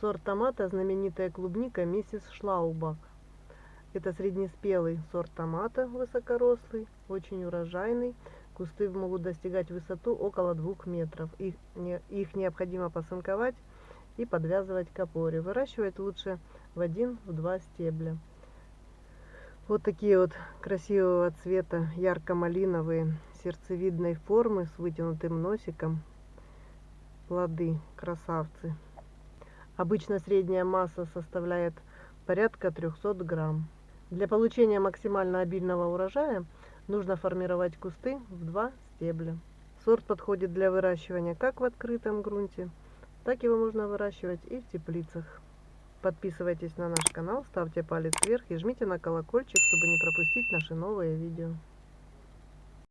Сорт томата знаменитая клубника миссис Шлаубах. Это среднеспелый сорт томата, высокорослый, очень урожайный. Кусты могут достигать высоту около двух метров. Их, не, их необходимо посынковать и подвязывать к опоре. Выращивать лучше в один-два стебля. Вот такие вот красивого цвета, ярко-малиновые, сердцевидной формы с вытянутым носиком. Плоды, красавцы. Обычно средняя масса составляет порядка 300 грамм. Для получения максимально обильного урожая нужно формировать кусты в два стебля. Сорт подходит для выращивания как в открытом грунте, так его можно выращивать и в теплицах. Подписывайтесь на наш канал, ставьте палец вверх и жмите на колокольчик, чтобы не пропустить наши новые видео.